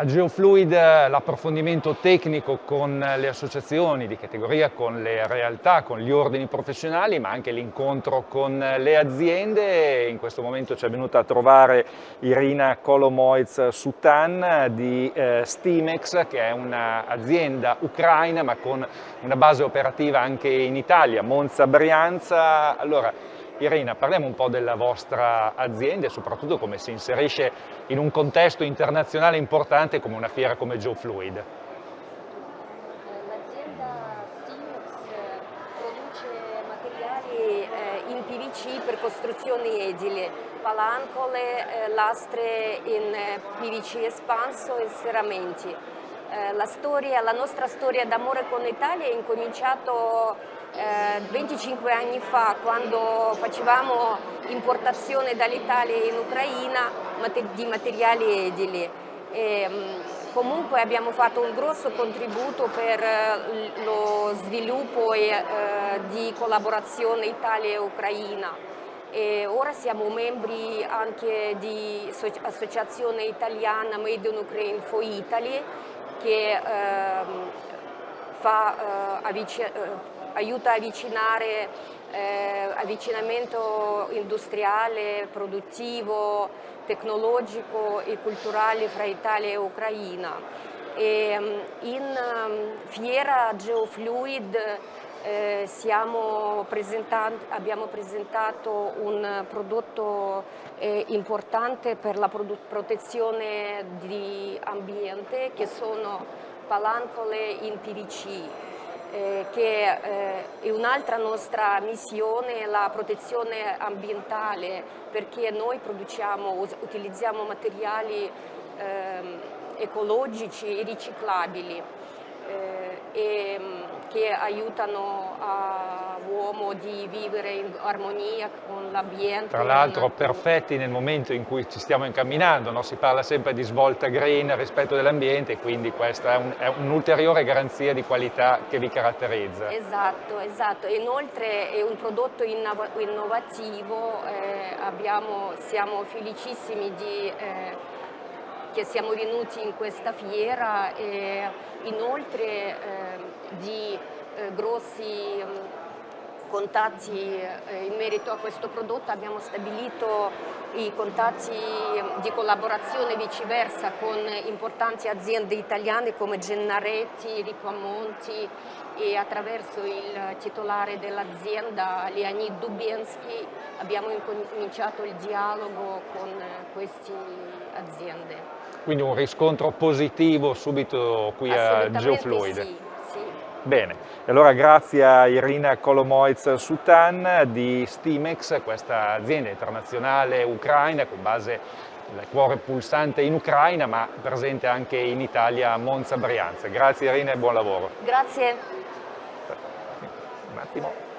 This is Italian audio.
A Geofluid l'approfondimento tecnico con le associazioni di categoria, con le realtà, con gli ordini professionali, ma anche l'incontro con le aziende. In questo momento ci è venuta a trovare Irina Kolomoiz Sutan di eh, Stimex, che è un'azienda ucraina ma con una base operativa anche in Italia, Monza Brianza. Allora, Irina, parliamo un po' della vostra azienda e soprattutto come si inserisce in un contesto internazionale importante come una fiera come Joe Fluid. L'azienda Stimex produce materiali eh, in PVC per costruzioni edili, palancole, eh, lastre in eh, PVC espanso e serramenti. La, storia, la nostra storia d'amore con l'Italia è incominciato 25 anni fa quando facevamo importazione dall'Italia in Ucraina di materiali edili. E, comunque abbiamo fatto un grosso contributo per eh, lo sviluppo e, eh, di collaborazione Italia e Ucraina. E ora siamo membri anche di associazione italiana Made in Ukraine for Italy che eh, fa, eh, aiuta a avvicinare eh, avvicinamento industriale, produttivo, tecnologico e culturale fra Italia e Ucraina. E, mm, in um, fiera Geofluid eh, abbiamo presentato un prodotto eh, importante per la protezione di ambiente che sono palancole in PVC eh, che eh, è un'altra nostra missione, la protezione ambientale, perché noi produciamo, utilizziamo materiali ehm, ecologici e riciclabili e, mm, che aiutano l'uomo di vivere in armonia con l'ambiente. Tra l'altro perfetti nel momento in cui ci stiamo incamminando, no? si parla sempre di svolta green, rispetto dell'ambiente, quindi questa è un'ulteriore un garanzia di qualità che vi caratterizza. Esatto, esatto. Inoltre è un prodotto innovativo, eh, abbiamo, siamo felicissimi di... Eh, che siamo venuti in questa fiera e inoltre eh, di eh, grossi contatti eh, in merito a questo prodotto abbiamo stabilito i contatti di collaborazione viceversa con importanti aziende italiane come Gennaretti, Ripamonti e attraverso il titolare dell'azienda Leonid Dubiensky abbiamo incominciato il dialogo con queste aziende. Quindi un riscontro positivo subito qui a Geofluid. Sì. Bene, e allora grazie a Irina Kolomoiz Sutan di Stimex, questa azienda internazionale ucraina con base il cuore pulsante in Ucraina ma presente anche in Italia a Monza Brianza. Grazie Irina e buon lavoro. Grazie. Un attimo.